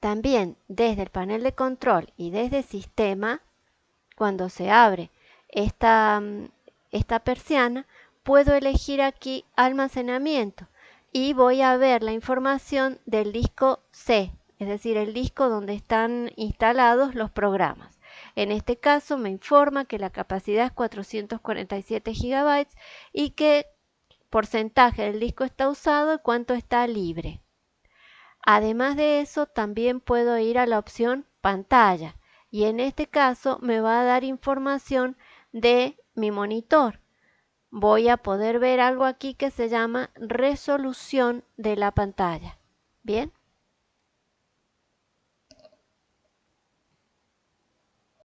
También desde el panel de control y desde sistema, cuando se abre esta, mm, esta persiana, puedo elegir aquí almacenamiento y voy a ver la información del disco C, es decir, el disco donde están instalados los programas. En este caso me informa que la capacidad es 447 GB y que porcentaje del disco está usado y cuánto está libre. Además de eso, también puedo ir a la opción pantalla y en este caso me va a dar información de mi monitor. Voy a poder ver algo aquí que se llama resolución de la pantalla. Bien.